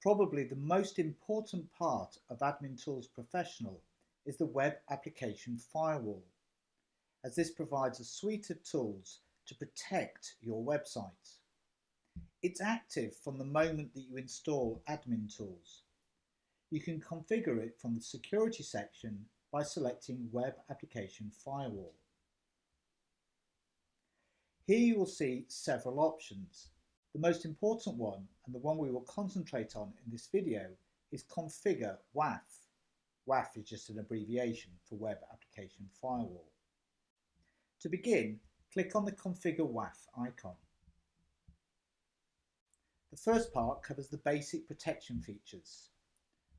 Probably the most important part of Admin Tools Professional is the Web Application Firewall, as this provides a suite of tools to protect your website. It's active from the moment that you install Admin Tools. You can configure it from the Security section by selecting Web Application Firewall. Here you will see several options the most important one, and the one we will concentrate on in this video, is Configure WAF. WAF is just an abbreviation for Web Application Firewall. To begin, click on the Configure WAF icon. The first part covers the basic protection features,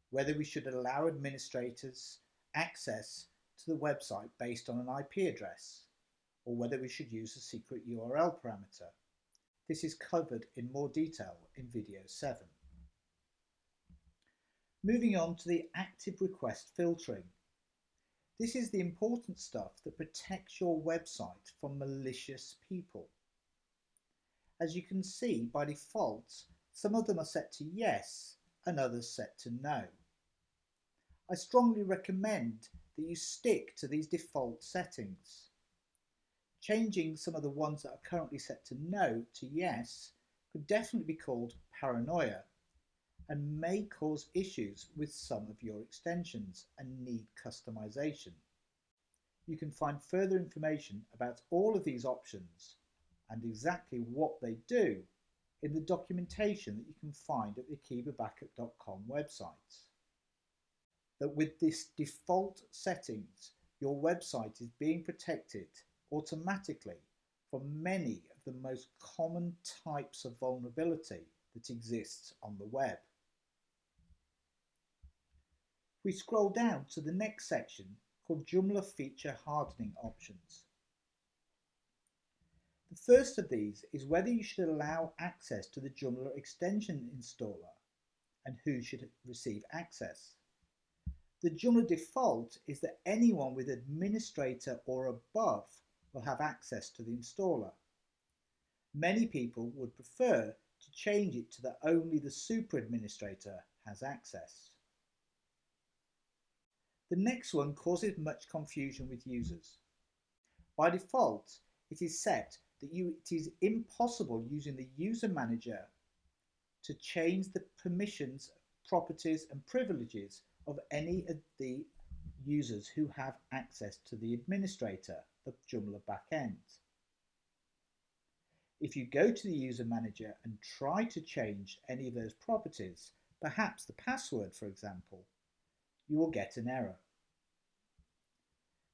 whether we should allow administrators access to the website based on an IP address, or whether we should use a secret URL parameter. This is covered in more detail in video 7. Moving on to the active request filtering. This is the important stuff that protects your website from malicious people. As you can see, by default, some of them are set to yes and others set to no. I strongly recommend that you stick to these default settings. Changing some of the ones that are currently set to no to yes could definitely be called paranoia and may cause issues with some of your extensions and need customization. You can find further information about all of these options and exactly what they do in the documentation that you can find at the akeebabackup.com website. That with this default settings, your website is being protected automatically for many of the most common types of vulnerability that exists on the web. We scroll down to the next section called Joomla Feature Hardening Options. The first of these is whether you should allow access to the Joomla extension installer and who should receive access. The Joomla default is that anyone with administrator or above will have access to the installer. Many people would prefer to change it to that only the super administrator has access. The next one causes much confusion with users. By default, it is set that you, it is impossible using the user manager to change the permissions, properties and privileges of any of the users who have access to the administrator the Joomla backend. If you go to the user manager and try to change any of those properties, perhaps the password for example, you will get an error.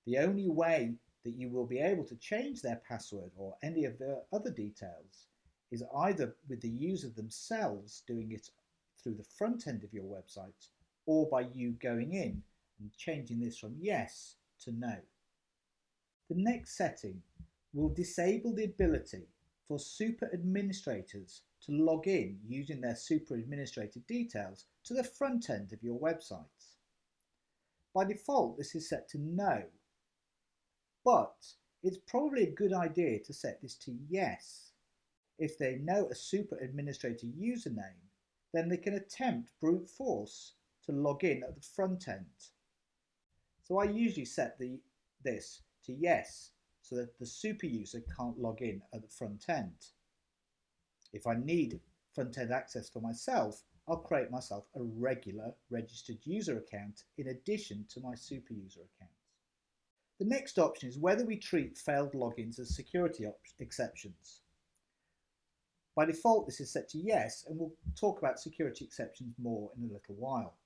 The only way that you will be able to change their password or any of the other details is either with the user themselves doing it through the front end of your website or by you going in and changing this from yes to no. The next setting will disable the ability for super administrators to log in using their super administrator details to the front end of your website. By default, this is set to no, but it's probably a good idea to set this to yes. If they know a super administrator username, then they can attempt brute force to log in at the front end. So I usually set the, this to yes so that the super user can't log in at the front end. If I need front end access for myself, I'll create myself a regular registered user account in addition to my super user account. The next option is whether we treat failed logins as security exceptions. By default, this is set to yes, and we'll talk about security exceptions more in a little while.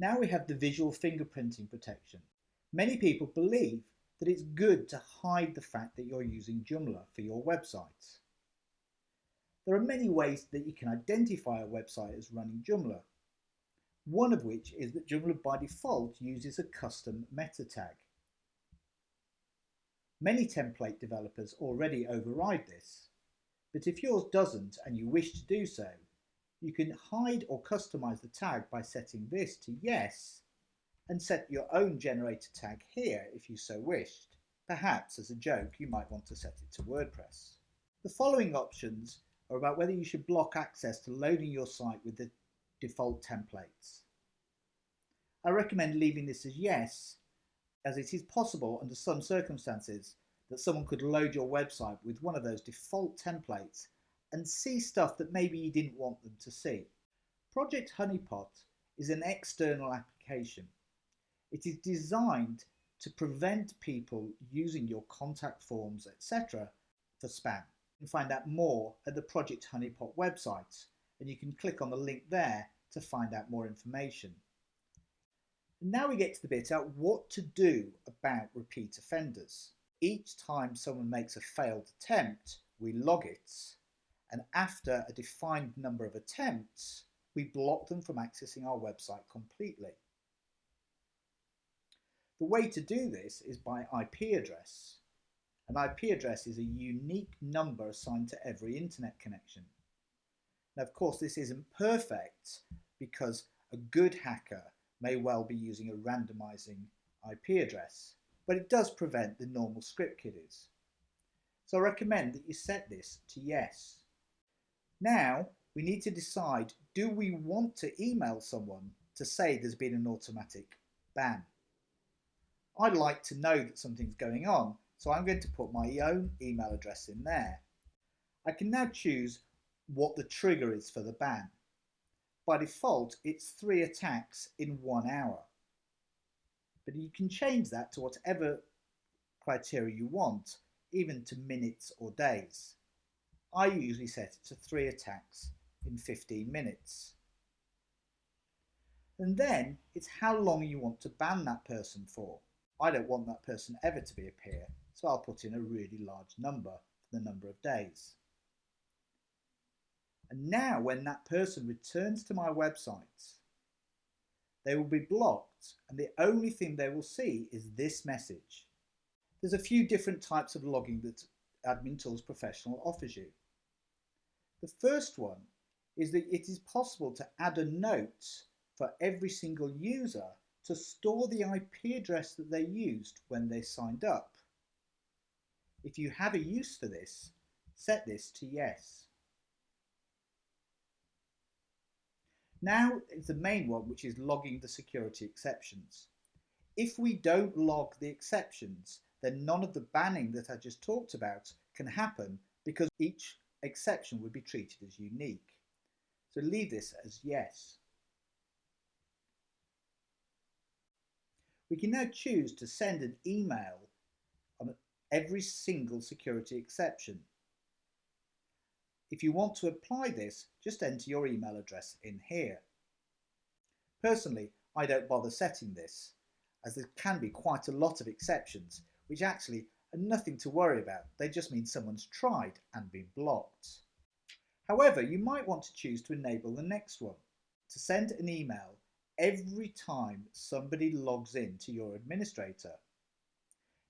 Now we have the visual fingerprinting protection. Many people believe that it's good to hide the fact that you're using Joomla for your website. There are many ways that you can identify a website as running Joomla, one of which is that Joomla by default uses a custom meta tag. Many template developers already override this, but if yours doesn't and you wish to do so, you can hide or customize the tag by setting this to yes and set your own generator tag here if you so wished. Perhaps as a joke you might want to set it to WordPress. The following options are about whether you should block access to loading your site with the default templates. I recommend leaving this as yes, as it is possible under some circumstances that someone could load your website with one of those default templates and see stuff that maybe you didn't want them to see. Project Honeypot is an external application. It is designed to prevent people using your contact forms, etc. for spam. You can find out more at the Project Honeypot website and you can click on the link there to find out more information. now we get to the bit about what to do about repeat offenders. Each time someone makes a failed attempt, we log it, and after a defined number of attempts, we block them from accessing our website completely. The way to do this is by IP address. An IP address is a unique number assigned to every internet connection. Now, of course, this isn't perfect because a good hacker may well be using a randomizing IP address, but it does prevent the normal script kiddies. So I recommend that you set this to yes. Now we need to decide, do we want to email someone to say there's been an automatic ban? I'd like to know that something's going on, so I'm going to put my own email address in there. I can now choose what the trigger is for the ban. By default, it's three attacks in one hour but you can change that to whatever criteria you want, even to minutes or days. I usually set it to three attacks in 15 minutes. And then it's how long you want to ban that person for. I don't want that person ever to be a peer, so I'll put in a really large number for the number of days. And now when that person returns to my website, they will be blocked and the only thing they will see is this message. There's a few different types of logging that Admin Tools Professional offers you. The first one is that it is possible to add a note for every single user to store the IP address that they used when they signed up. If you have a use for this, set this to yes. Now it's the main one, which is logging the security exceptions. If we don't log the exceptions, then none of the banning that I just talked about can happen because each exception would be treated as unique. So leave this as yes. We can now choose to send an email on every single security exception. If you want to apply this, just enter your email address in here. Personally, I don't bother setting this, as there can be quite a lot of exceptions, which actually are nothing to worry about. They just mean someone's tried and been blocked. However, you might want to choose to enable the next one, to send an email every time somebody logs in to your administrator.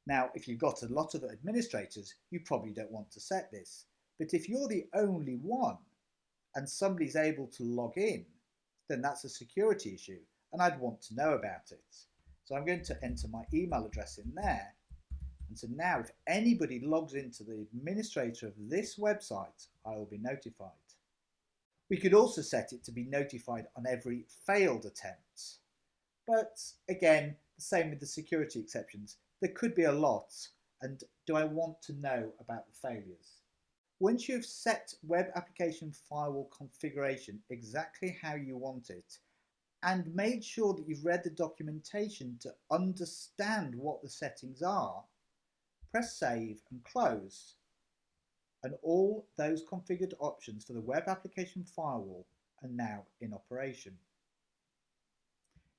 Now, if you've got a lot of administrators, you probably don't want to set this, but if you're the only one and somebody's able to log in, then that's a security issue and I'd want to know about it. So I'm going to enter my email address in there. And so now if anybody logs into the administrator of this website, I will be notified. We could also set it to be notified on every failed attempt. But again, the same with the security exceptions. There could be a lot and do I want to know about the failures? Once you've set web application firewall configuration exactly how you want it and made sure that you've read the documentation to understand what the settings are, press save and close and all those configured options for the web application firewall are now in operation.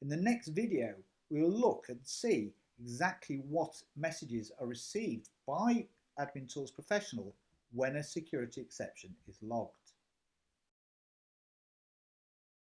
In the next video we will look and see exactly what messages are received by Admin Tools Professional when a security exception is logged.